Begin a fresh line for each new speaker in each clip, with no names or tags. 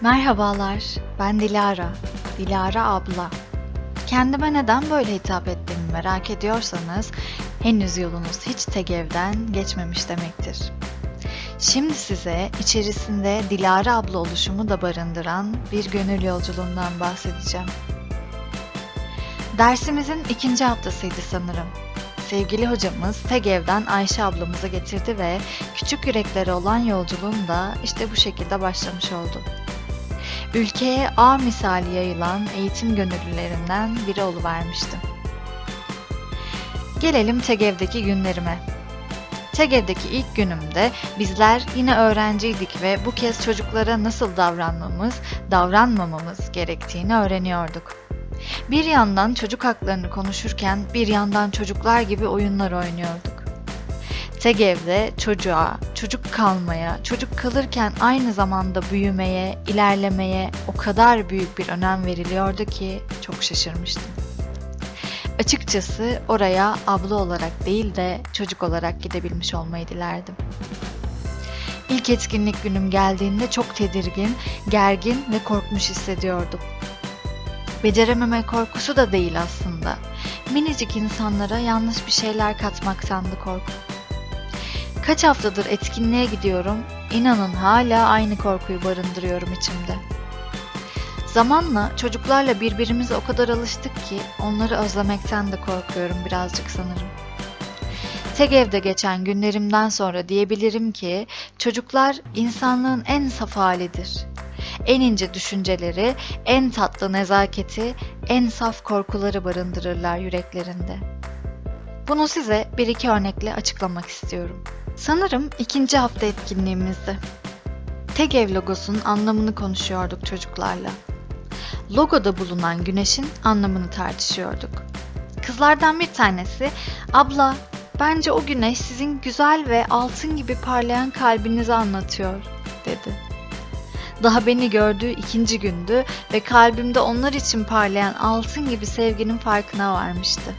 Merhabalar, ben Dilara. Dilara abla. Kendime neden böyle hitap ettiğimi merak ediyorsanız henüz yolunuz hiç Tegev'den geçmemiş demektir. Şimdi size içerisinde Dilara abla oluşumu da barındıran bir gönül yolculuğundan bahsedeceğim. Dersimizin ikinci haftasıydı sanırım. Sevgili hocamız Tegev'den Ayşe ablamızı getirdi ve küçük yüreklere olan yolculuğum da işte bu şekilde başlamış oldu. Ülkeye ağ misali yayılan eğitim gönüllülerinden biri oluvermiştim. Gelelim Tegev'deki günlerime. Tegev'deki ilk günümde bizler yine öğrenciydik ve bu kez çocuklara nasıl davranmamız, davranmamamız gerektiğini öğreniyorduk. Bir yandan çocuk haklarını konuşurken bir yandan çocuklar gibi oyunlar oynuyorduk. Tegev'de çocuğa, çocuk kalmaya, çocuk kalırken aynı zamanda büyümeye, ilerlemeye o kadar büyük bir önem veriliyordu ki çok şaşırmıştım. Açıkçası oraya abla olarak değil de çocuk olarak gidebilmiş olmayı dilerdim. İlk etkinlik günüm geldiğinde çok tedirgin, gergin ve korkmuş hissediyordum. Becerememe korkusu da değil aslında. Minicik insanlara yanlış bir şeyler katmaktandı korku. Kaç haftadır etkinliğe gidiyorum, inanın hala aynı korkuyu barındırıyorum içimde. Zamanla çocuklarla birbirimize o kadar alıştık ki onları özlemekten de korkuyorum birazcık sanırım. Tek evde geçen günlerimden sonra diyebilirim ki çocuklar insanlığın en saf halidir. En ince düşünceleri, en tatlı nezaketi, en saf korkuları barındırırlar yüreklerinde. Bunu size bir iki örnekle açıklamak istiyorum. Sanırım ikinci hafta etkinliğimizde. TEGEV logosunun anlamını konuşuyorduk çocuklarla. Logoda bulunan güneşin anlamını tartışıyorduk. Kızlardan bir tanesi, abla bence o güneş sizin güzel ve altın gibi parlayan kalbinizi anlatıyor, dedi. Daha beni gördüğü ikinci gündü ve kalbimde onlar için parlayan altın gibi sevginin farkına varmıştı.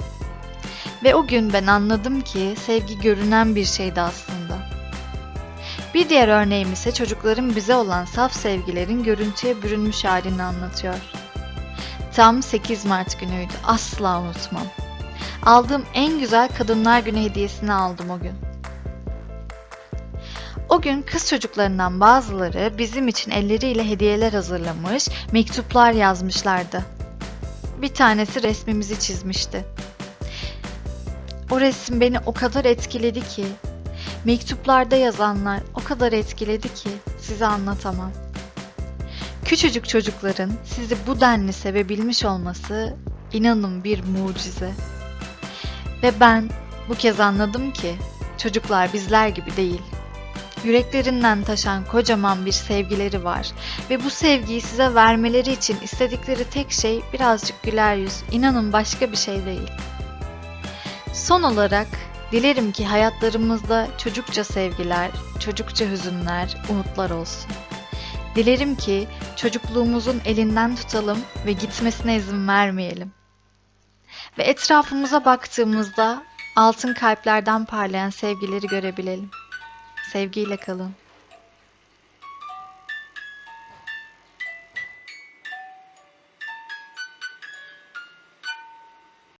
Ve o gün ben anladım ki sevgi görünen bir şeydi aslında. Bir diğer örneğim ise çocukların bize olan saf sevgilerin görüntüye bürünmüş halini anlatıyor. Tam 8 Mart günüydü. Asla unutmam. Aldığım en güzel Kadınlar Günü hediyesini aldım o gün. O gün kız çocuklarından bazıları bizim için elleriyle hediyeler hazırlamış, mektuplar yazmışlardı. Bir tanesi resmimizi çizmişti. O resim beni o kadar etkiledi ki, mektuplarda yazanlar o kadar etkiledi ki size anlatamam. Küçücük çocukların sizi bu denli sevebilmiş olması inanın bir mucize. Ve ben bu kez anladım ki çocuklar bizler gibi değil. Yüreklerinden taşan kocaman bir sevgileri var ve bu sevgiyi size vermeleri için istedikleri tek şey birazcık güler yüz. İnanın başka bir şey değil. Son olarak dilerim ki hayatlarımızda çocukça sevgiler, çocukça hüzünler, umutlar olsun. Dilerim ki çocukluğumuzun elinden tutalım ve gitmesine izin vermeyelim. Ve etrafımıza baktığımızda altın kalplerden parlayan sevgileri görebilelim. Sevgiyle kalın.